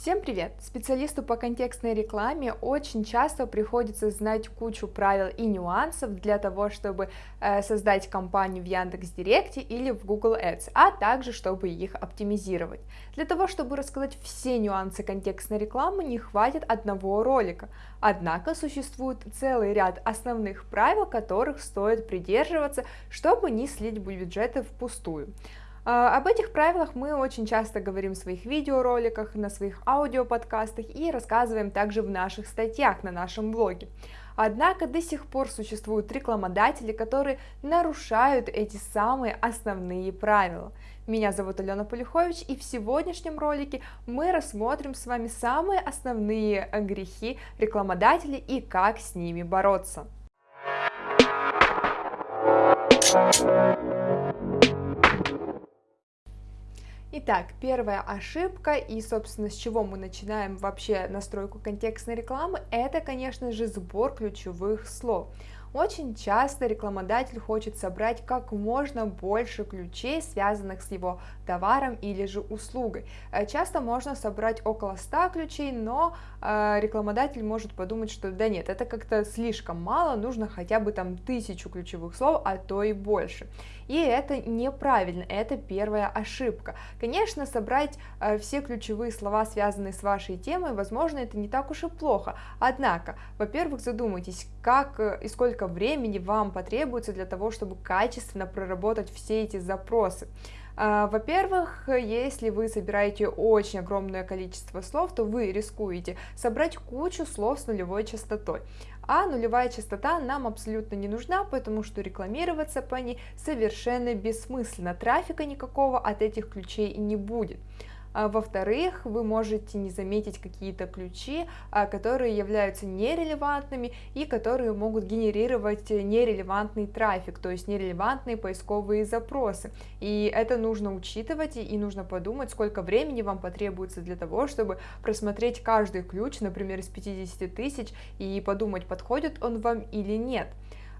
Всем привет! Специалисту по контекстной рекламе очень часто приходится знать кучу правил и нюансов для того, чтобы э, создать кампанию в Яндекс.Директе или в Google Ads, а также чтобы их оптимизировать. Для того, чтобы рассказать все нюансы контекстной рекламы, не хватит одного ролика. Однако существует целый ряд основных правил, которых стоит придерживаться, чтобы не слить бюджеты впустую. А, об этих правилах мы очень часто говорим в своих видеороликах, на своих аудиоподкастах и рассказываем также в наших статьях на нашем блоге. Однако до сих пор существуют рекламодатели, которые нарушают эти самые основные правила. Меня зовут Алена Полюхович, и в сегодняшнем ролике мы рассмотрим с вами самые основные грехи рекламодателей и как с ними бороться. Итак, первая ошибка и, собственно, с чего мы начинаем вообще настройку контекстной рекламы, это, конечно же, сбор ключевых слов. Очень часто рекламодатель хочет собрать как можно больше ключей, связанных с его товаром или же услугой. Э, часто можно собрать около 100 ключей, но э, рекламодатель может подумать, что да нет, это как-то слишком мало, нужно хотя бы там тысячу ключевых слов, а то и больше. И это неправильно, это первая ошибка. Конечно, собрать э, все ключевые слова, связанные с вашей темой, возможно, это не так уж и плохо. Однако, во-первых, задумайтесь, как и сколько сколько времени вам потребуется для того, чтобы качественно проработать все эти запросы. А, во-первых, если вы собираете очень огромное количество слов, то вы рискуете собрать кучу слов с нулевой частотой. А нулевая частота нам абсолютно не нужна, потому что рекламироваться по ней совершенно бессмысленно. Трафика никакого от этих ключей не будет. А, во-вторых, вы можете не заметить какие-то ключи, а, которые являются нерелевантными и которые могут генерировать нерелевантный трафик, то есть нерелевантные поисковые запросы. И это нужно учитывать и нужно подумать, сколько времени вам потребуется для того, чтобы просмотреть каждый ключ, например, из 50 тысяч, и подумать, подходит он вам или нет.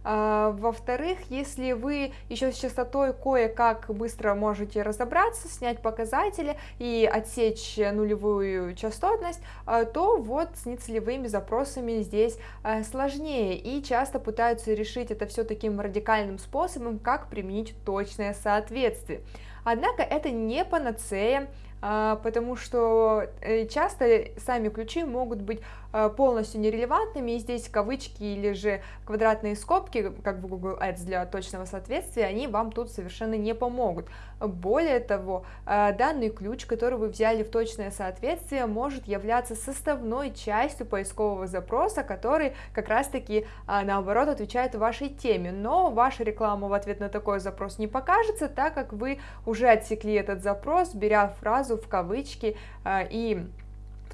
А, во-вторых, если вы еще с частотой кое-как быстро можете разобраться, снять показатели и отсечь нулевую частотность, а, то вот с нецелевыми запросами здесь а, сложнее и часто пытаются решить это все таким радикальным способом, как применить точное соответствие. Однако это не панацея, потому что э, часто сами ключи могут быть полностью нерелевантными, и здесь кавычки или же квадратные скобки, как в Google Ads для точного соответствия, они вам тут совершенно не помогут. Более того, э, данный ключ, который вы взяли в точное соответствие, может являться составной частью поискового запроса, который как раз-таки э, наоборот отвечает вашей теме, но ваша реклама в ответ на такой запрос не покажется, так как вы уже отсекли этот запрос, беря фразу в кавычки и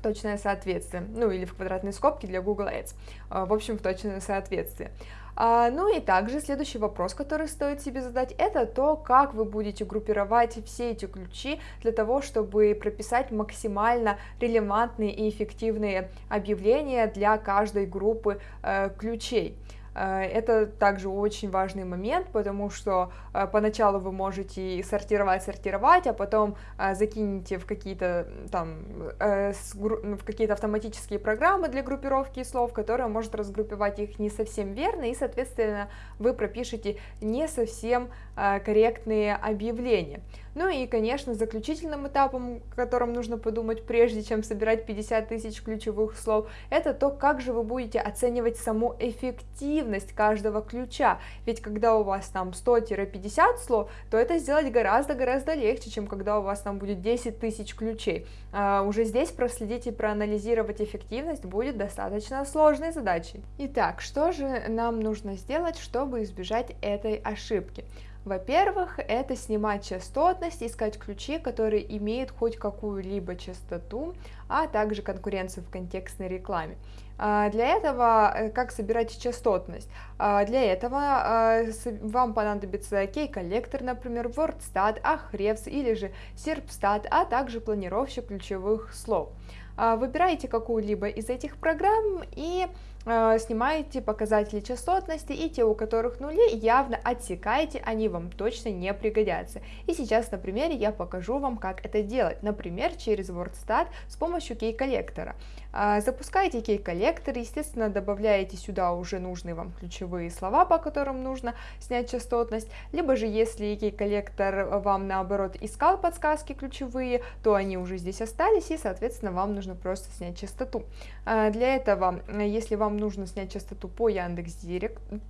точное соответствие, ну или в квадратные скобки для Google Ads, а, в общем, в точное соответствие. А, ну и также следующий вопрос, который стоит себе задать, это то, как вы будете группировать все эти ключи для того, чтобы прописать максимально релевантные и эффективные объявления для каждой группы э, ключей. Э, это также очень важный момент, потому что э, поначалу вы можете сортировать, сортировать, а потом э, закинете в какие-то там в какие-то автоматические программы для группировки слов, которые может разгруппировать их не совсем верно, и, соответственно, вы пропишете не совсем корректные объявления. Ну и, конечно, заключительным этапом, о котором нужно подумать, прежде чем собирать 50 тысяч ключевых слов, это то, как же вы будете оценивать саму эффективность каждого ключа. Ведь когда у вас там 100-50 слов, то это сделать гораздо-гораздо легче, чем когда у вас там будет 10 тысяч ключей. А уже здесь проследить и проанализировать эффективность будет достаточно сложной задачей. Итак, что же нам нужно сделать, чтобы избежать этой ошибки? Во-первых, это снимать частотность, искать ключи, которые имеют хоть какую-либо частоту, а также конкуренцию в контекстной рекламе. А, для этого, э, как собирать частотность? А, для этого а, вам понадобится кей-коллектор, например, WordStat, Ahrefs или же SERPstat, а также планировщик ключевых слов. Выбираете какую-либо из этих программ и снимаете показатели частотности, и те, у которых нули, явно отсекаете, они вам точно не пригодятся. И сейчас на примере я покажу вам, как это делать. Например, через WordStat с помощью кей-коллектора. Э, запускаете кей-коллектор, естественно, добавляете сюда уже нужные вам ключевые слова, по которым нужно снять частотность, либо же если кей-коллектор вам наоборот искал подсказки ключевые, то они уже здесь остались, и, соответственно, вам нужно просто снять частоту. Э, для этого, если вам нужно снять частоту по Яндекс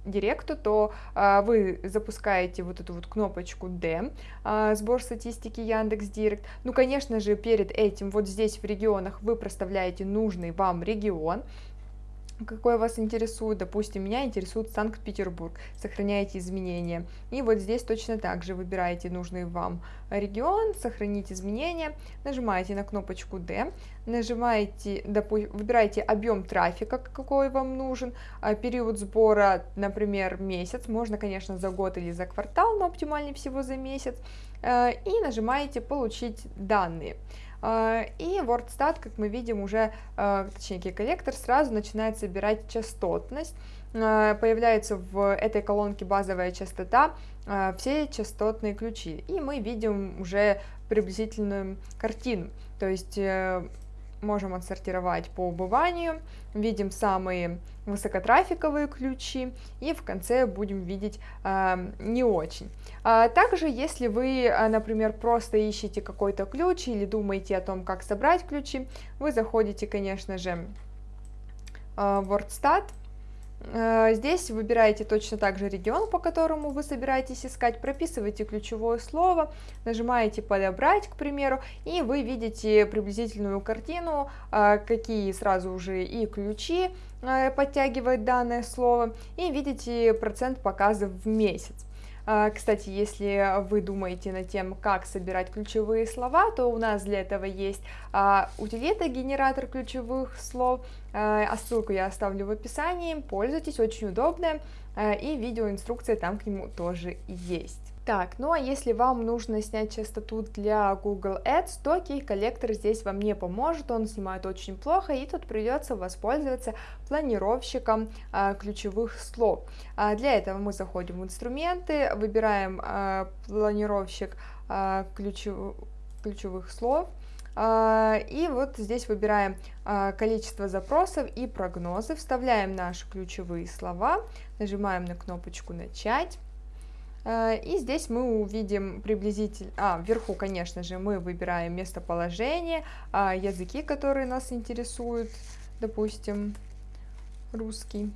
Директу, то а, вы запускаете вот эту вот кнопочку D, а, сбор статистики Яндекс Директ. Ну, конечно же, перед этим вот здесь в регионах вы проставляете нужный вам регион, какой вас интересует, допустим, меня интересует Санкт-Петербург, сохраняете изменения. И вот здесь точно так же выбираете нужный вам регион, сохранить изменения, нажимаете на кнопочку D, нажимаете, допустим, выбираете объем трафика, какой вам нужен, а период сбора, например, месяц, можно, конечно, за год или за квартал, но оптимальнее всего за месяц, э, и нажимаете «Получить данные». А, и WordStat, как мы видим, уже, а, точнее, коллектор сразу начинает собирать частотность. А, появляется в этой колонке базовая частота, все частотные ключи. И мы видим уже приблизительную картину. То есть э, можем отсортировать по убыванию, видим самые высокотрафиковые ключи и в конце будем видеть э, не очень. А также, если вы, а, например, просто ищете какой-то ключ или думаете о том, как собрать ключи, вы заходите, конечно же, в WordStat, здесь выбираете точно так же регион, по которому вы собираетесь искать, прописываете ключевое слово, нажимаете «Подобрать», к примеру, и вы видите приблизительную картину, э, какие сразу уже и ключи э, подтягивает данное слово, и видите процент показов в месяц. А, кстати, если вы думаете над тем, как собирать ключевые слова, то у нас для этого есть а, утилита генератор ключевых слов, а ссылку я оставлю в описании, пользуйтесь, очень удобная, и видеоинструкция там к нему тоже есть. Так, ну а если вам нужно снять частоту для Google Ads, то кей-коллектор здесь вам не поможет, он снимает очень плохо, и тут придется воспользоваться планировщиком а, ключевых слов. А, для этого мы заходим в инструменты, выбираем а, планировщик а, ключев, ключевых слов, а, и вот здесь выбираем а, количество запросов и прогнозы, вставляем наши ключевые слова, нажимаем на кнопочку «Начать». Э, и здесь мы увидим приблизительно, а, вверху, конечно же, мы выбираем местоположение, а, языки, которые нас интересуют, допустим, русский.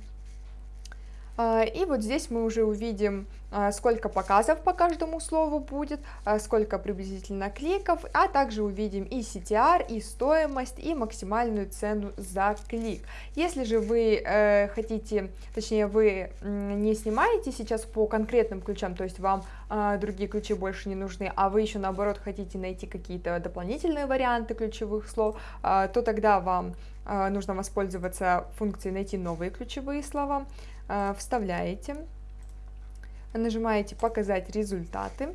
А, и вот здесь мы уже увидим, а, сколько показов по каждому слову будет, а, сколько приблизительно кликов, а также увидим и CTR, и стоимость, и максимальную цену за клик. Если же вы э, хотите, точнее вы не снимаете сейчас по конкретным ключам, то есть вам другие ключи больше не нужны, а вы еще наоборот хотите найти какие-то дополнительные варианты ключевых слов, то тогда вам нужно воспользоваться функцией «Найти новые ключевые слова». Э, вставляете, нажимаете «Показать результаты»,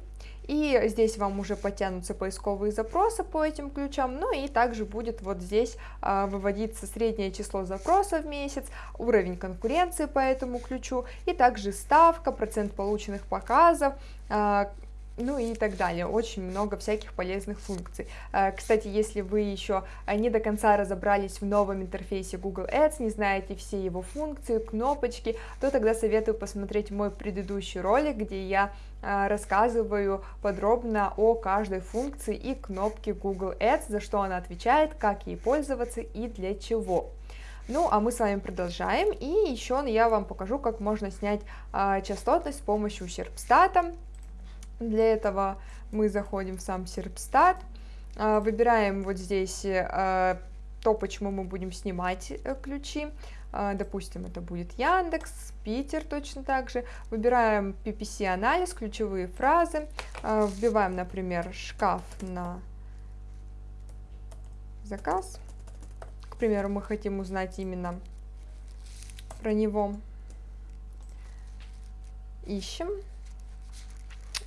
и здесь вам уже потянутся поисковые запросы по этим ключам, ну и также будет вот здесь а, выводиться среднее число запросов в месяц, уровень конкуренции по этому ключу, и также ставка, процент полученных показов, а, ну и так далее. Очень много всяких полезных функций. Э, кстати, если вы еще не до конца разобрались в новом интерфейсе Google Ads, не знаете все его функции, кнопочки, то тогда советую посмотреть мой предыдущий ролик, где я э, рассказываю подробно о каждой функции и кнопке Google Ads, за что она отвечает, как ей пользоваться и для чего. Ну, а мы с вами продолжаем, и еще я вам покажу, как можно снять а, частотность с помощью Серпстата. Для этого мы заходим в сам Серпстат, а, выбираем вот здесь а, то, почему мы будем снимать э, ключи. А, допустим, это будет Яндекс, Питер точно так же. Выбираем PPC-анализ, ключевые фразы. Вбиваем, например, шкаф на заказ. К примеру, мы хотим узнать именно про него. Ищем.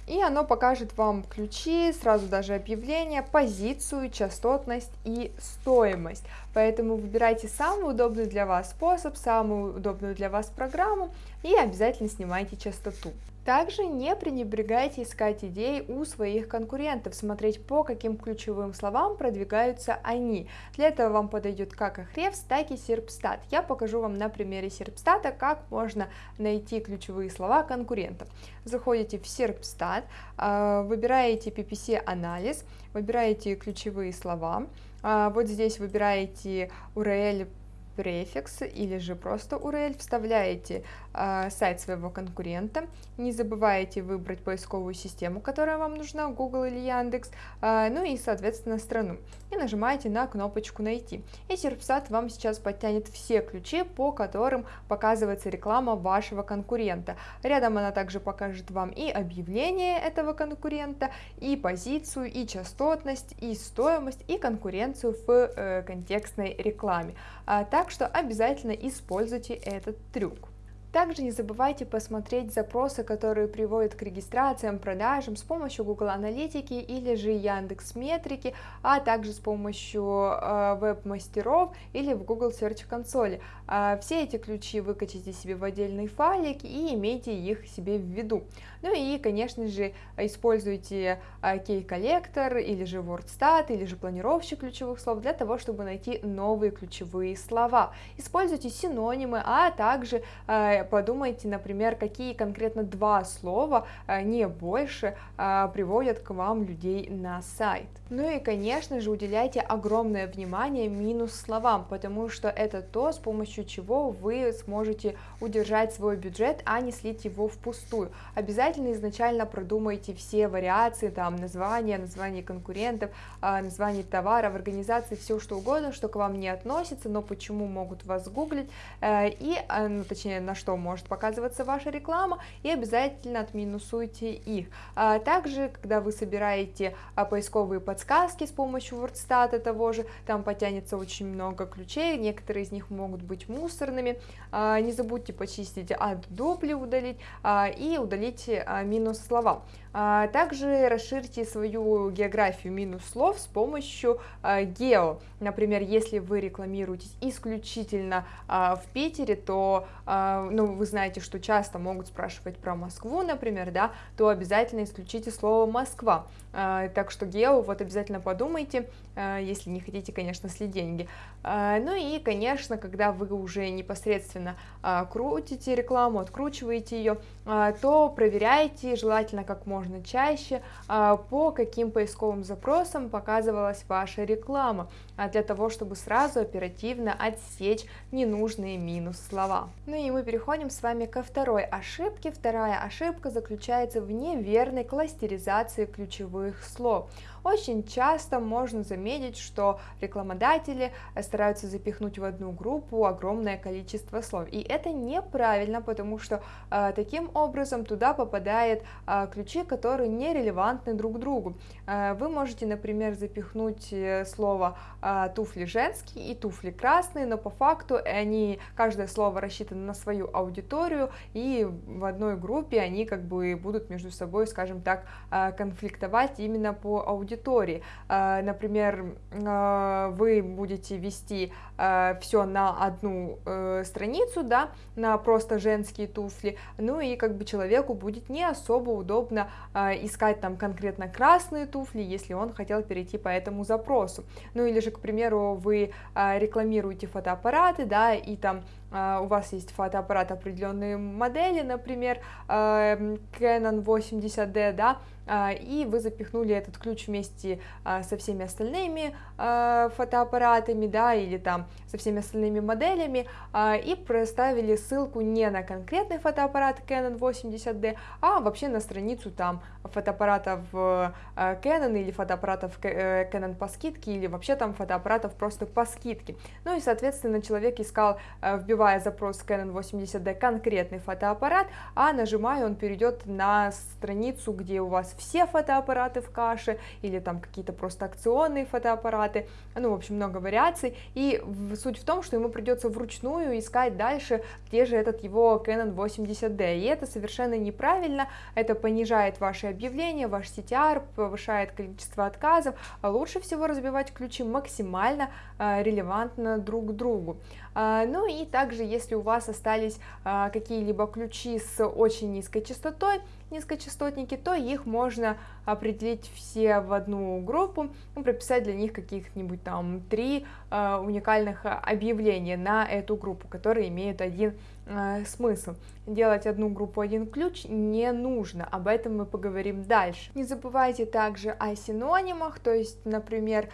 И оно покажет вам ключи, сразу даже объявление, позицию, частотность и стоимость. Поэтому выбирайте самый удобный для вас способ, самую удобную для вас программу и обязательно снимайте частоту. Также не пренебрегайте искать идеи у своих конкурентов, смотреть по каким ключевым словам продвигаются они. Для этого вам подойдет как Ahrefs, так и Serpstat. Я покажу вам на примере Serpstat, как можно найти ключевые слова конкурентов. Заходите в Serpstat, а, выбираете PPC анализ, выбираете ключевые слова, а, вот здесь выбираете URL префикс или же просто URL, вставляете сайт своего конкурента, не забывайте выбрать поисковую систему, которая вам нужна, Google или Яндекс, э, ну и, соответственно, страну, и нажимаете на кнопочку «Найти». И Serpstat вам сейчас подтянет все ключи, по которым показывается реклама вашего конкурента. Рядом она также покажет вам и объявление этого конкурента, и позицию, и частотность, и стоимость, и конкуренцию в э, контекстной рекламе. А, так что обязательно используйте этот трюк. Также не забывайте посмотреть запросы, которые приводят к регистрациям, продажам с помощью Google Аналитики или же Яндекс Метрики, а также с помощью э, веб-мастеров или в Google Search консоли. Э, все эти ключи выкачите себе в отдельный файлик и имейте их себе в виду. Ну и, конечно же, используйте э, кей-коллектор или же WordStat или же планировщик ключевых слов для того, чтобы найти новые ключевые слова. Используйте синонимы, а также э, подумайте, например, какие конкретно два слова, а, не больше, а, приводят к вам людей на сайт. Ну и, конечно же, уделяйте огромное внимание минус словам, потому что это то, с помощью чего вы сможете удержать свой бюджет, а не слить его впустую. Обязательно изначально продумайте все вариации, там, названия, названия конкурентов, а, названия товаров, организации, все что угодно, что к вам не относится, но почему могут вас гуглить, э, и, ну, точнее, на что может показываться ваша реклама, и обязательно отминусуйте их. Также, когда вы собираете поисковые подсказки, с помощью WordStat того же, там потянется очень много ключей, некоторые из них могут быть мусорными, а, не забудьте почистить от дупли удалить а, и удалить а, минус слова. Также расширьте свою географию минус слов с помощью гео. Например, если вы рекламируетесь исключительно в Питере, то ну, вы знаете, что часто могут спрашивать про Москву, например, да, то обязательно исключите слово Москва. Так что гео вот обязательно подумайте, э, если не хотите, конечно, слить деньги. Э, ну и, конечно, когда вы уже непосредственно э, крутите рекламу, откручиваете ее, то проверяйте, желательно как можно чаще, по каким поисковым запросам показывалась ваша реклама, для того, чтобы сразу оперативно отсечь ненужные минус слова. Ну и мы переходим с вами ко второй ошибке. Вторая ошибка заключается в неверной кластеризации ключевых слов. Очень часто можно заметить, что рекламодатели стараются запихнуть в одну группу огромное количество слов. И это неправильно, потому что э, таким образом туда попадают э, ключи, которые не релевантны друг другу. Э, вы можете, например, запихнуть э, слово э, туфли женские и туфли красные, но по факту они, каждое слово рассчитано на свою аудиторию, и в одной группе они как бы будут между собой, скажем так, э, конфликтовать именно по аудитории. А, например, а, вы будете вести а, все на одну э, страницу, да, на просто женские туфли, ну и как бы человеку будет не особо удобно искать там конкретно красные туфли, если он хотел перейти по этому запросу. Ну или же, к примеру, вы рекламируете фотоаппараты, да, и там у вас есть фотоаппарат определенной модели, например, Canon 80D, да, а, и вы запихнули этот ключ вместе а, со всеми остальными а, фотоаппаратами, да, или там со всеми остальными моделями, и проставили ссылку не на конкретный фотоаппарат Canon 80D, а вообще на страницу там фотоаппаратов Canon или фотоаппаратов э, Canon по скидке, или вообще там фотоаппаратов просто по скидке. Ну и, соответственно, человек искал, вбивал вбивая запрос Canon 80D конкретный фотоаппарат, а нажимая он перейдет на страницу, где у вас все фотоаппараты в каше, или там какие-то просто акционные фотоаппараты, ну, в общем, много вариаций, и суть в том, что ему придется вручную искать дальше, где же этот его Canon 80D, и это совершенно неправильно, это понижает ваши объявления, ваш CTR, повышает количество отказов, а лучше всего разбивать ключи максимально релевантно друг другу. А, ну и также, если у вас остались а, какие-либо ключи с очень низкой частотой, низкочастотники, то их можно определить все в одну группу, ну, прописать для них каких-нибудь там три уникальных объявления на эту группу, которые имеют один смысл. Делать одну группу один ключ не нужно, об этом мы поговорим дальше. Не забывайте также о синонимах, то есть, например,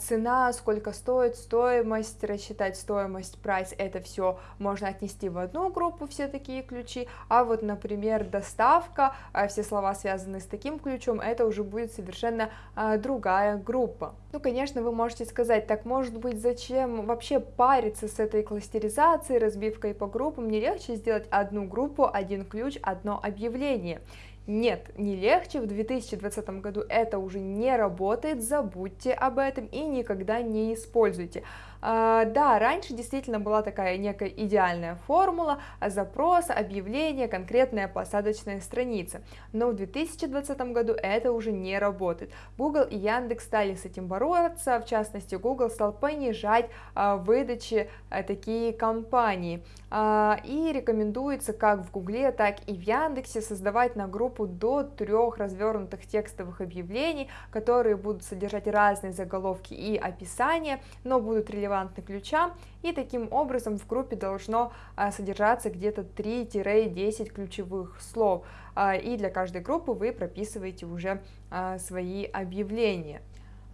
цена, сколько стоит, стоимость, рассчитать стоимость price, это все можно отнести в одну группу, все такие ключи, а вот, например, доставка, а, все слова, связанные с таким ключом, это уже будет совершенно а, другая группа. Ну, конечно, вы можете сказать, так, может быть, зачем вообще париться с этой кластеризацией, разбивкой по группам, не легче сделать одну группу, один ключ, одно объявление. Нет, не легче, в 2020 году это уже не работает, забудьте об этом и никогда не используйте. А, да, раньше действительно была такая некая идеальная формула, запрос, объявление, конкретная посадочная страница, но в 2020 году это уже не работает. Google и Яндекс стали с этим бороться, в частности Google стал понижать а, выдачи а, такие компании, и рекомендуется как в Гугле, так и в Яндексе создавать на группу до трех развернутых текстовых объявлений, которые будут содержать разные заголовки и описания, но будут релевантны релевантны ключам, и таким образом в группе должно а, содержаться где-то 3-10 ключевых слов, а, и для каждой группы вы прописываете уже а, свои объявления.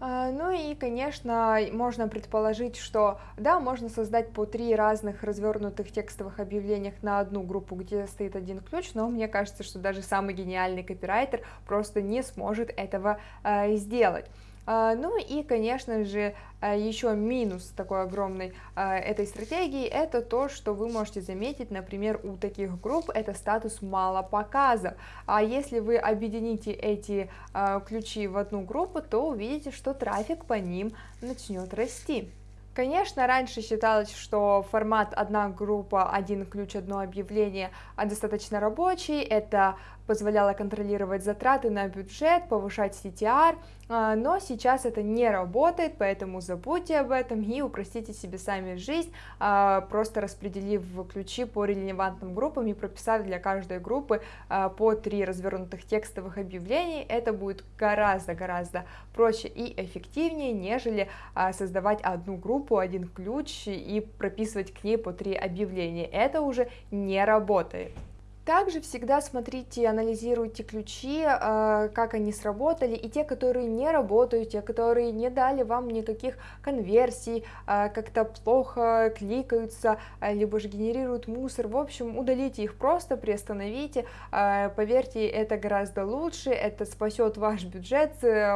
Ну и, конечно, можно предположить, что да, можно создать по три разных развернутых текстовых объявлениях на одну группу, где стоит один ключ, но мне кажется, что даже самый гениальный копирайтер просто не сможет этого э, сделать. А, ну и, конечно же, а, еще минус такой огромной а, этой стратегии, это то, что вы можете заметить, например, у таких групп это статус мало показов. А если вы объедините эти ключи в одну группу, то увидите, что трафик по ним начнет расти. Конечно, раньше считалось, что формат одна группа, один ключ, одно объявление достаточно рабочий, это позволяло контролировать затраты на бюджет, повышать CTR, а, но сейчас это не работает, поэтому забудьте об этом и упростите себе сами жизнь, а, просто распределив ключи по релевантным группам и прописав для каждой группы а, по три развернутых текстовых объявлений, это будет гораздо-гораздо проще и эффективнее, нежели создавать одну группу, один ключ и прописывать к ней по три объявления. Это уже не работает. Также всегда смотрите, анализируйте ключи, э, как они сработали, и те, которые не работают, те, которые не дали вам никаких конверсий, э, как-то плохо кликаются, э, либо же генерируют мусор, в общем, удалите их просто, приостановите, поверьте, это гораздо лучше, это спасет ваш бюджет,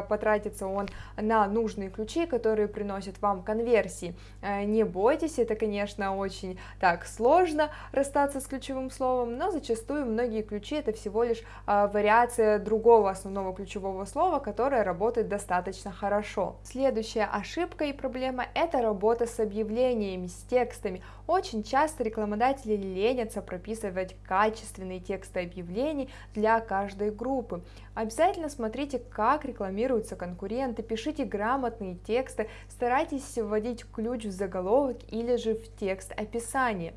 потратится он на нужные ключи, которые приносят вам конверсии. Не бойтесь, это, конечно, очень так сложно расстаться с ключевым словом, но зачастую зачастую многие ключи это всего лишь а, вариация другого основного ключевого слова, которое работает достаточно хорошо. Следующая ошибка и проблема это работа с объявлениями, с текстами. Очень часто рекламодатели ленятся прописывать качественные тексты объявлений для каждой группы. Обязательно смотрите, как рекламируются конкуренты, пишите грамотные тексты, старайтесь вводить ключ в заголовок или же в текст описания.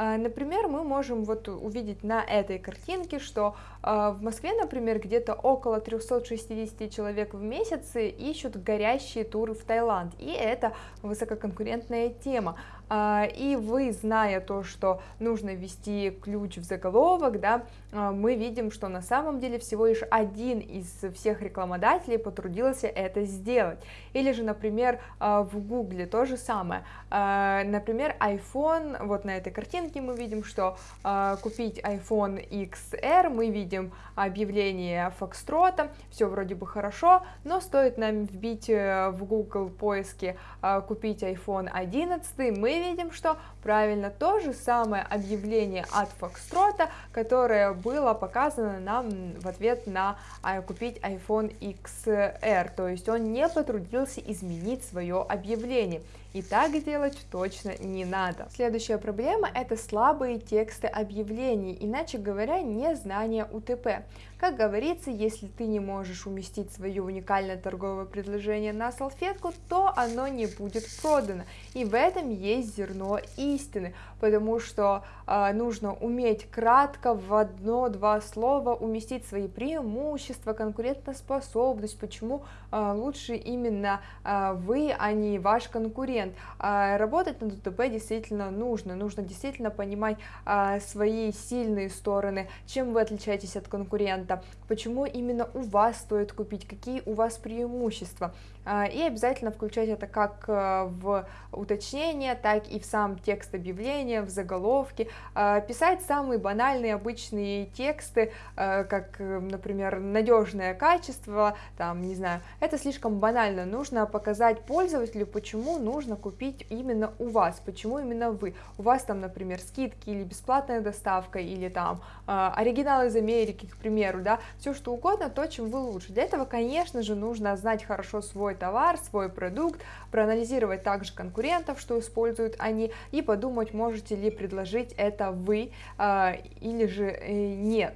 А, например, мы можем вот увидеть на этой картинке, что а, в Москве, например, где-то около 360 человек в месяц ищут горящие туры в Таиланд, и это высококонкурентная тема. А, и вы, зная то, что нужно ввести ключ в заголовок, да, мы видим, что на самом деле всего лишь один из всех рекламодателей потрудился это сделать. Или же, например, в Гугле то же самое. Например, iPhone, вот на этой картинке, мы видим, что купить iPhone XR, мы видим объявление Фокстрота, все вроде бы хорошо, но стоит нам вбить э, в Google поиске купить iPhone 11, мы видим, что правильно то же самое объявление от Фокстрота, которое было показано нам в ответ на э, купить iPhone XR, то есть он не потрудился изменить свое объявление. И так делать точно не надо. Следующая проблема это слабые тексты объявлений, иначе говоря, незнание УТП. Как говорится, если ты не можешь уместить свое уникальное торговое предложение на салфетку, то оно не будет продано. И в этом есть зерно истины, потому что э, нужно уметь кратко в одно-два слова уместить свои преимущества, конкурентоспособность, почему лучше именно э, вы, а не ваш конкурент. Э, работать над УТП действительно нужно, нужно действительно понимать свои сильные стороны, чем вы отличаетесь от конкурента, почему именно у вас стоит купить, какие у вас преимущества. А, и обязательно включать это как э, в уточнение, так и в сам текст объявления, в заголовке. А, писать самые банальные обычные тексты, э, как, например, надежное качество, там, не знаю, это слишком банально. Нужно показать пользователю, почему нужно купить именно у вас, почему именно вы. У вас там, например, скидки или бесплатная доставка, или там э, оригинал из Америки, к примеру, да, все что угодно, то, чем вы лучше. Для этого, конечно же, нужно знать хорошо свой товар, свой продукт, проанализировать также конкурентов, что используют они, и подумать, можете ли предложить это вы э, или же э, нет.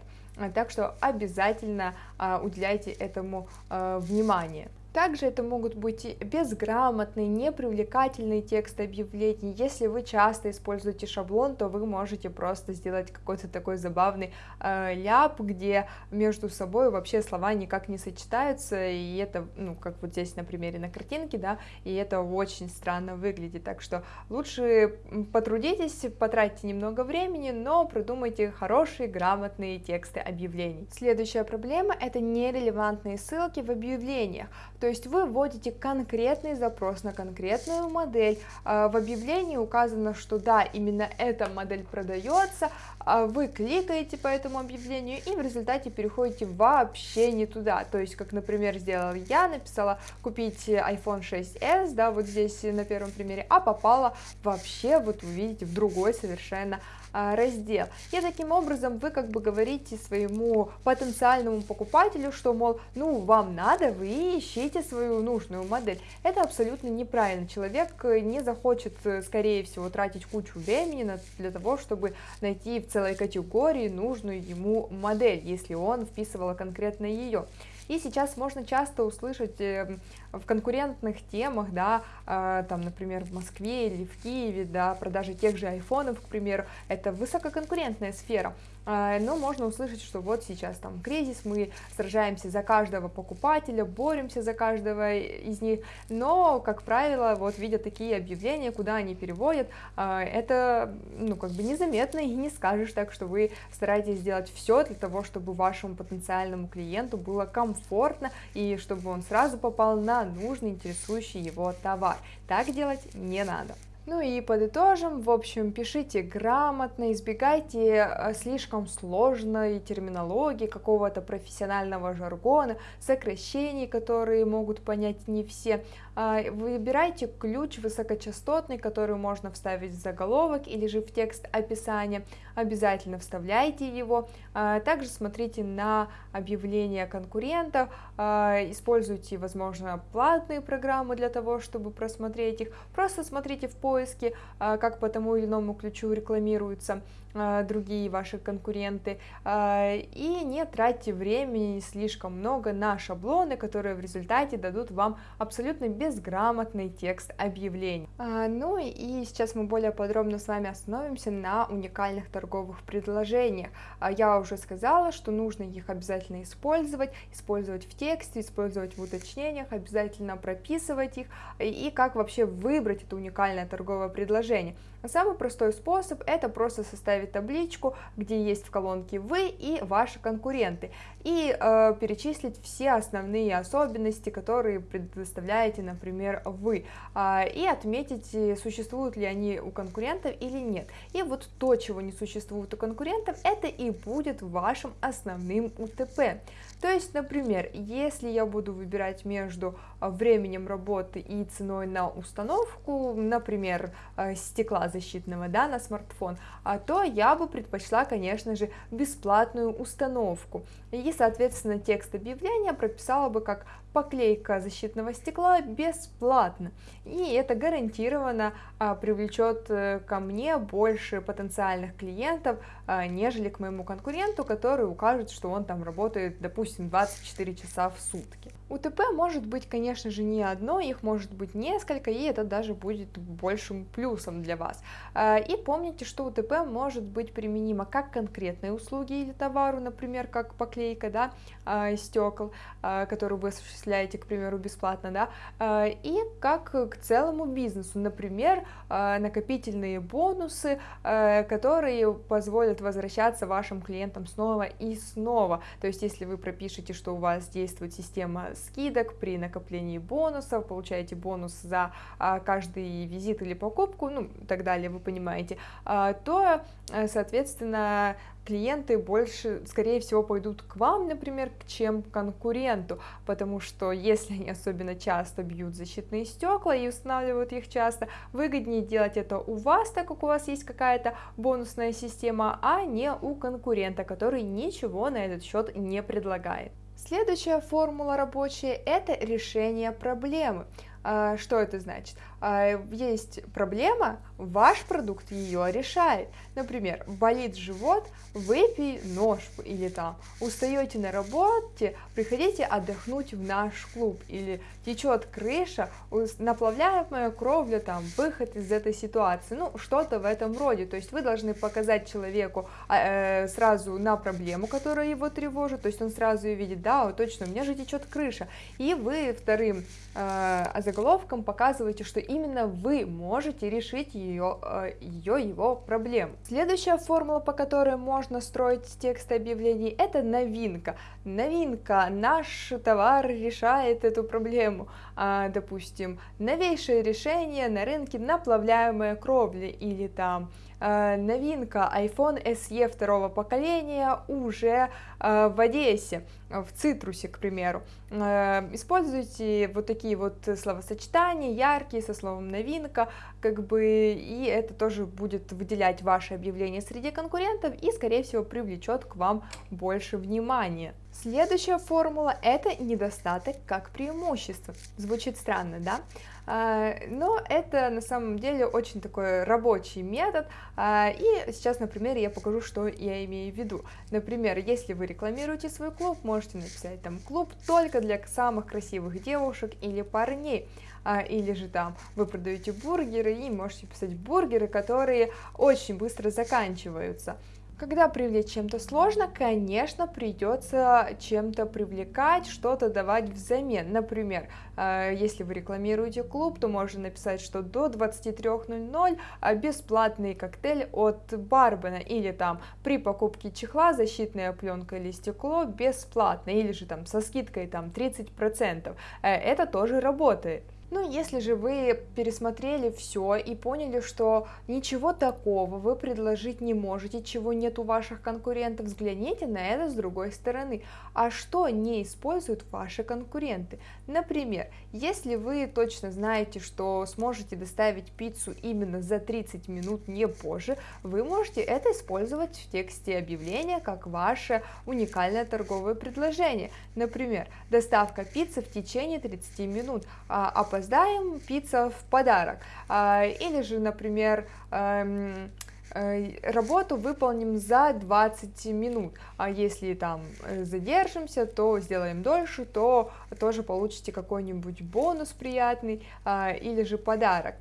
Так что обязательно э, уделяйте этому э, внимание. Также это могут быть безграмотные, непривлекательные тексты объявлений. Если вы часто используете шаблон, то вы можете просто сделать какой-то такой забавный э, ляп, где между собой вообще слова никак не сочетаются, и это, ну, как вот здесь на примере на картинке, да, и это очень странно выглядит. Так что лучше потрудитесь, потратьте немного времени, но придумайте хорошие, грамотные тексты объявлений. Следующая проблема – это нерелевантные ссылки в объявлениях. То есть вы вводите конкретный запрос на конкретную модель, а, в объявлении указано, что да, именно эта модель продается, а вы кликаете по этому объявлению и в результате переходите вообще не туда, то есть как, например, сделала я, написала купить iPhone 6s, да, вот здесь на первом примере, а попала вообще, вот вы видите, в другой совершенно раздел. И таким образом вы как бы говорите своему потенциальному покупателю, что, мол, ну, вам надо, вы ищите свою нужную модель. Это абсолютно неправильно. Человек не захочет, скорее всего, тратить кучу времени для того, чтобы найти в целой категории нужную ему модель, если он вписывал конкретно ее. И сейчас можно часто услышать эм, в конкурентных темах, да, э, там, например, в Москве или в Киеве, да, продажи тех же айфонов, к примеру, это высококонкурентная сфера, но можно услышать, что вот сейчас там кризис, мы сражаемся за каждого покупателя, боремся за каждого из них, но, как правило, вот видя такие объявления, куда они переводят, э, это, ну, как бы незаметно и не скажешь так, что вы стараетесь сделать все для того, чтобы вашему потенциальному клиенту было комфортно и чтобы он сразу попал на нужный интересующий его товар. Так делать не надо. Ну и подытожим, в общем, пишите грамотно, избегайте э, слишком сложной терминологии, какого-то профессионального жаргона, сокращений, которые могут понять не все. А, выбирайте ключ высокочастотный, который можно вставить в заголовок или же в текст описания, обязательно вставляйте его. А, также смотрите на объявления конкурентов, а, используйте, возможно, платные программы для того, чтобы просмотреть их, просто смотрите в поиске поиске, а, как по тому или иному ключу рекламируются другие ваши конкуренты, а, и не тратьте времени слишком много на шаблоны, которые в результате дадут вам абсолютно безграмотный текст объявлений. Ну и сейчас мы более подробно с вами остановимся на уникальных торговых предложениях. Я уже сказала, что нужно их обязательно использовать, использовать в тексте, использовать в уточнениях, обязательно прописывать их, и как вообще выбрать это уникальное торговое предложение. Самый простой способ это просто составить табличку, где есть в колонке вы и ваши конкуренты, и э, перечислить все основные особенности, которые предоставляете, например, вы, э, и отметить, э, существуют ли они у конкурентов или нет. И вот то, чего не существует у конкурентов, это и будет вашим основным УТП. То есть, например, если я буду выбирать между а, временем работы и ценой на установку, например, а, стекла защитного да, на смартфон, а, то я бы предпочла, конечно же, бесплатную установку. И, соответственно, текст объявления прописала бы как поклейка защитного стекла бесплатно. И это гарантированно а, привлечет э, ко мне больше потенциальных клиентов, а, нежели к моему конкуренту, который укажет, что он там работает, допустим, 24 часа в сутки. УТП может быть, конечно же, не одно, их может быть несколько, и это даже будет большим плюсом для вас. А, и помните, что УТП может быть применимо как конкретной услуге или товару, например, как поклейка да, а, стекол, а, которую вы осуществляете, к примеру, бесплатно, да, и как к целому бизнесу, например, накопительные бонусы, которые позволят возвращаться вашим клиентам снова и снова. То есть, если вы пропишете, что у вас действует система скидок при накоплении бонусов, получаете бонус за а, каждый визит или покупку, ну, и так далее, вы понимаете, а, то, э, соответственно, клиенты больше, скорее всего, пойдут к вам, например, чем к конкуренту, потому что если они особенно часто бьют защитные стекла и устанавливают их часто, выгоднее делать это у вас, так как у вас есть какая-то бонусная система, а не у конкурента, который ничего на этот счет не предлагает. Следующая формула рабочая – это решение проблемы. А, что это значит? А, есть проблема, ваш продукт ее решает. Например, болит живот, выпей нож или там устаете на работе, приходите отдохнуть в наш клуб или течет крыша, наплавляемая кровля, там выход из этой ситуации, ну что-то в этом роде. То есть вы должны показать человеку а, э, сразу на проблему, которая его тревожит, то есть он сразу ее видит, да, вот точно, у меня же течет крыша, и вы вторым э, заголовком показываете, что именно вы можете решить ее, э, ее его проблему. Следующая формула, по которой можно строить текст объявлений, это новинка. Новинка, наш товар решает эту проблему. А, допустим, новейшее решение на рынке наплавляемая кровля или там новинка iPhone SE второго поколения уже э, в Одессе, в Цитрусе, к примеру. Э, используйте вот такие вот словосочетания, яркие, со словом новинка, как бы, и это тоже будет выделять ваше объявление среди конкурентов и, скорее всего, привлечет к вам больше внимания. Следующая формула – это недостаток как преимущество. Звучит странно, да? А, но это на самом деле очень такой рабочий метод, а, и сейчас на примере я покажу, что я имею в виду. Например, если вы рекламируете свой клуб, можете написать там «клуб только для самых красивых девушек или парней», а, или же там вы продаете бургеры и можете писать бургеры, которые очень быстро заканчиваются. Когда привлечь чем-то сложно, конечно, придется чем-то привлекать, что-то давать взамен. Например, э, если вы рекламируете клуб, то можно написать, что до 23.00 а, бесплатный коктейль от Барбена, или там при покупке чехла защитная пленка или стекло бесплатно, или же там со скидкой там 30%. Э, это тоже работает. Ну, если же вы пересмотрели все и поняли, что ничего такого вы предложить не можете, чего нет у ваших конкурентов, взгляните на это с другой стороны. А что не используют ваши конкуренты? Например, если вы точно знаете, что сможете доставить пиццу именно за 30 минут, не позже, вы можете это использовать в тексте объявления как ваше уникальное торговое предложение. Например, доставка пиццы в течение 30 минут, а, а опоздаем, пицца в подарок. А, или же, например, эм, э, работу выполним за 20 минут, а если там э, задержимся, то сделаем дольше, то тоже получите какой-нибудь бонус приятный а, или же подарок.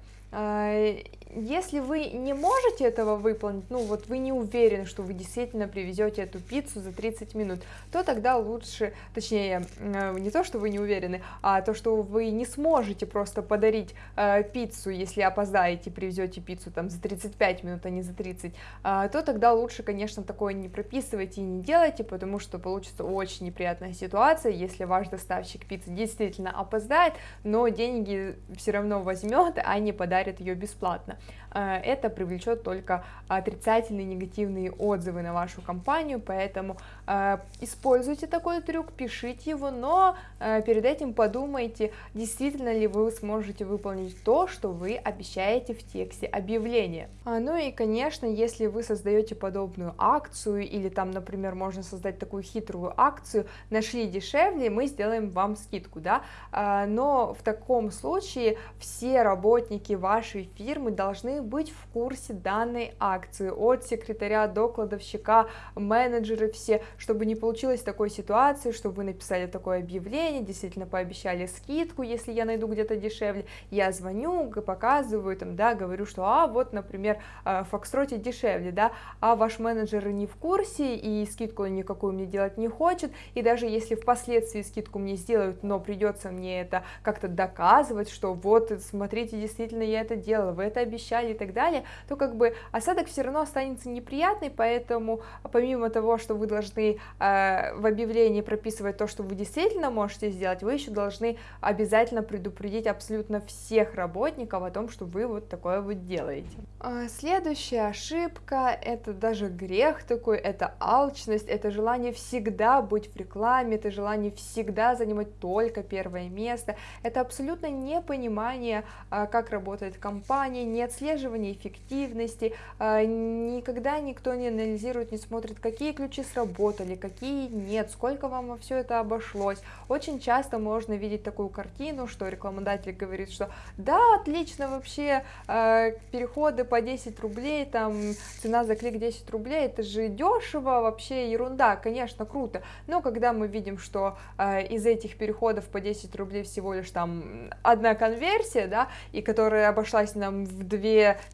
Если вы не можете этого выполнить, ну вот вы не уверены, что вы действительно привезете эту пиццу за 30 минут, то тогда лучше, точнее, э, не то, что вы не уверены, а то, что вы не сможете просто подарить э, пиццу, если опоздаете, привезете пиццу там за 35 минут, а не за 30, э, то тогда лучше, конечно, такое не прописывайте и не делайте, потому что получится очень неприятная ситуация, если ваш доставщик пиццы действительно опоздает, но деньги все равно возьмет, а не подарит ее бесплатно. Э, это привлечет только отрицательные негативные отзывы на вашу компанию, поэтому э, используйте такой трюк, пишите его, но э, перед этим подумайте, действительно ли вы сможете выполнить то, что вы обещаете в тексте объявления. А, ну и, конечно, если вы создаете подобную акцию, или там, например, можно создать такую хитрую акцию, нашли дешевле, мы сделаем вам скидку, да, а, но в таком случае все работники вашей фирмы должны быть в курсе данной акции, от секретаря до кладовщика, менеджеры все, чтобы не получилось такой ситуации, чтобы вы написали такое объявление, действительно пообещали скидку, если я найду где-то дешевле, я звоню, показываю, там, да, говорю, что, а, вот, например, э, в Фокстроте дешевле, да, а ваш менеджер не в курсе и скидку никакую мне делать не хочет, и даже если впоследствии скидку мне сделают, но придется мне это как-то доказывать, что вот, смотрите, действительно я это делала, вы это обещали и так далее, то как бы осадок все равно останется неприятный, поэтому помимо того, что вы должны э, в объявлении прописывать то, что вы действительно можете сделать, вы еще должны обязательно предупредить абсолютно всех работников о том, что вы вот такое вот делаете. А, следующая ошибка, это даже грех такой, это алчность, это желание всегда быть в рекламе, это желание всегда занимать только первое место, это абсолютно непонимание, а, как работает компания, не отслеживание эффективности, а, никогда никто не анализирует, не смотрит, какие ключи сработали, какие нет, сколько вам во все это обошлось. Очень часто можно видеть такую картину, что рекламодатель говорит, что да, отлично вообще, э, переходы по 10 рублей, там цена за клик 10 рублей, это же дешево, вообще ерунда, конечно, круто. Но когда мы видим, что э, из этих переходов по 10 рублей всего лишь там одна конверсия, да, и которая обошлась нам в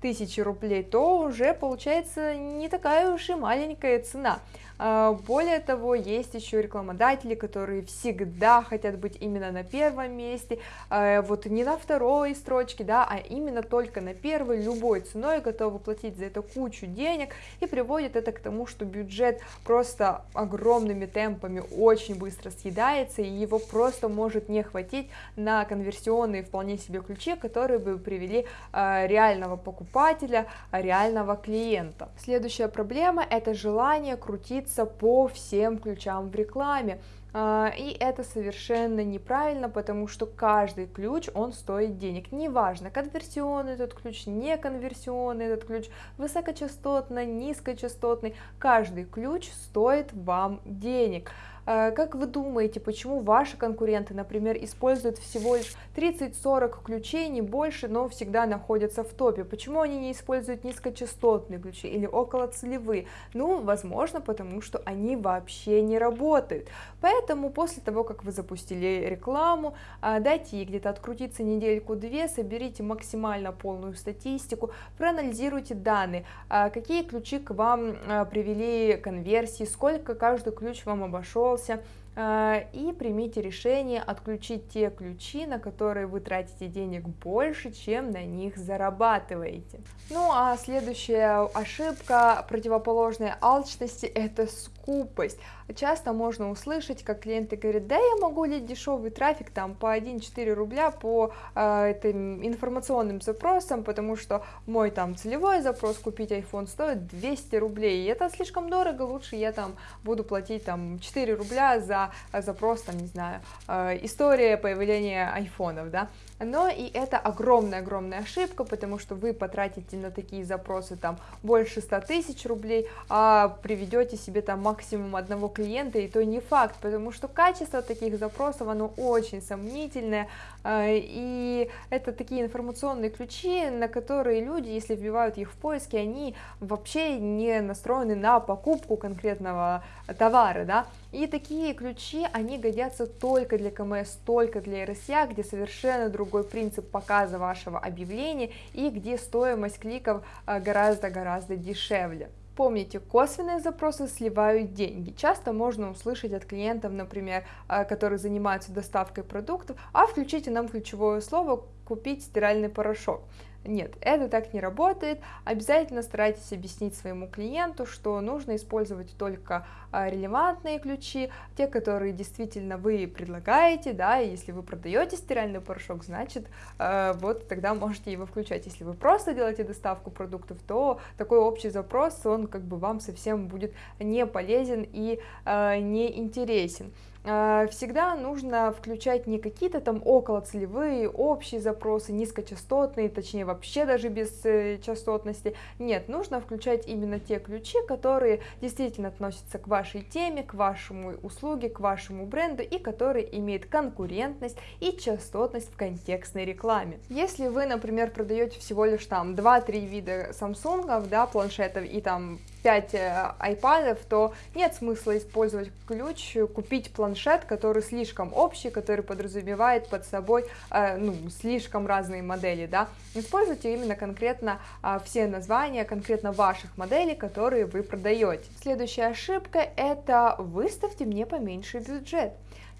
2000 рублей, то уже получается не такая уж и маленькая цена. А, более того, есть еще рекламодатели, которые всегда хотят быть именно на первом месте, а, вот не на второй строчке, да, а именно только на первой, любой ценой готовы платить за это кучу денег, и приводит это к тому, что бюджет просто огромными темпами очень быстро съедается, и его просто может не хватить на конверсионные вполне себе ключи, которые бы привели а, реального покупателя, реального клиента. Следующая проблема это желание крутить крутиться по всем ключам в рекламе. А, и это совершенно неправильно, потому что каждый ключ, он стоит денег. Неважно, конверсионный этот ключ, не конверсионный этот ключ, высокочастотный, низкочастотный, каждый ключ стоит вам денег. А, как вы думаете, почему ваши конкуренты, например, используют всего лишь 30-40 ключей, не больше, но всегда находятся в топе? Почему они не используют низкочастотные ключи или околоцелевые? Ну, возможно, потому что они вообще не работают. Поэтому после того, как вы запустили рекламу, а, дайте ей где-то открутиться недельку-две, соберите максимально полную статистику, проанализируйте данные, а, какие ключи к вам привели конверсии, сколько каждый ключ вам обошел, остался, э, и примите решение отключить те ключи, на которые вы тратите денег больше, чем на них зарабатываете. Ну а следующая ошибка противоположной алчности это скупость. Часто можно услышать, как клиенты говорят, да, я могу лить дешевый трафик там по 1-4 рубля по э, этим информационным запросам, потому что мой там целевой запрос купить iPhone стоит 200 рублей, и это слишком дорого, лучше я там буду платить там 4 рубля за запрос, там, не знаю, э, история появления айфонов, да, но и это огромная-огромная ошибка, потому что вы потратите на такие запросы там больше 100 тысяч рублей, а приведете себе там максимум одного клиента, и то не факт, потому что качество таких запросов, оно очень сомнительное, а, и это такие информационные ключи, на которые люди, если вбивают их в поиски, они вообще не настроены на покупку конкретного товара, да, и такие ключи они годятся только для КМС, только для RSA, где совершенно другой принцип показа вашего объявления и где стоимость кликов а, гораздо-гораздо дешевле. Помните, косвенные запросы сливают деньги. Часто можно услышать от клиентов, например, а, которые занимаются доставкой продуктов, а включите нам ключевое слово «купить стиральный порошок». Нет, это так не работает. Обязательно старайтесь объяснить своему клиенту, что нужно использовать только а, релевантные ключи, те, которые действительно вы предлагаете, да, и если вы продаете стиральный порошок, значит, а, вот тогда можете его включать. Если вы просто делаете доставку продуктов, то такой общий запрос, он как бы вам совсем будет не полезен и а, не интересен. А, всегда нужно включать не какие-то там околоцелевые, общие запросы, низкочастотные, точнее вообще даже без э, частотности. Нет, нужно включать именно те ключи, которые действительно относятся к вашей теме, к вашему услуге, к вашему бренду и которые имеют конкурентность и частотность в контекстной рекламе. Если вы, например, продаете всего лишь там 2-3 вида Samsung, да, планшетов и там 5 айпадов, то нет смысла использовать ключ, купить планшет, который слишком общий, который подразумевает под собой э, ну, слишком разные модели, да, используйте именно конкретно э, все названия, конкретно ваших моделей, которые вы продаете. Следующая ошибка это выставьте мне поменьше бюджет.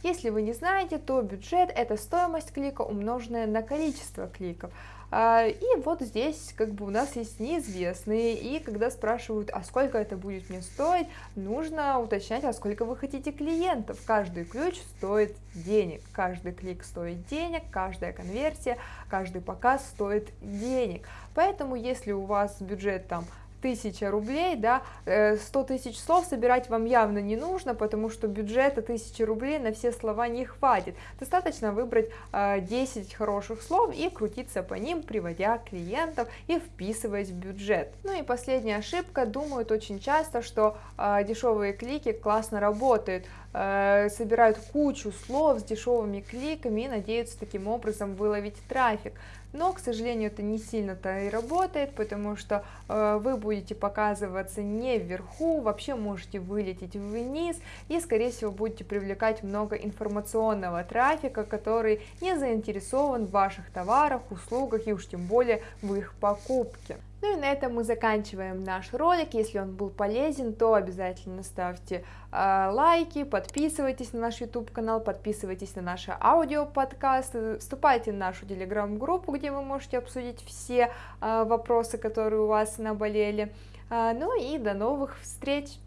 Если вы не знаете, то бюджет это стоимость клика умноженная на количество кликов. А, и вот здесь как бы у нас есть неизвестные, и когда спрашивают, а сколько это будет мне стоить, нужно уточнять, а сколько вы хотите клиентов. Каждый ключ стоит денег, каждый клик стоит денег, каждая конверсия, каждый показ стоит денег. Поэтому если у вас бюджет там тысяча рублей, да, 100 э, тысяч слов собирать вам явно не нужно, потому что бюджета 1000 рублей на все слова не хватит. Достаточно выбрать 10 э, хороших слов и крутиться по ним, приводя клиентов и вписываясь в бюджет. Ну и последняя ошибка, думают очень часто, что э, дешевые клики классно работают, собирают кучу слов с дешевыми кликами и надеются таким образом выловить трафик но, к сожалению, это не сильно-то и работает, потому что э, вы будете показываться не вверху, вообще можете вылететь вниз, и, скорее всего, будете привлекать много информационного трафика, который не заинтересован в ваших товарах, услугах и уж тем более в их покупке. Ну и на этом мы заканчиваем наш ролик. Если он был полезен, то обязательно ставьте э, лайки, подписывайтесь на наш YouTube канал, подписывайтесь на наши аудиоподкасты, вступайте в нашу телеграм-группу, где вы можете обсудить все э, вопросы, которые у вас наболели. Э, ну и до новых встреч!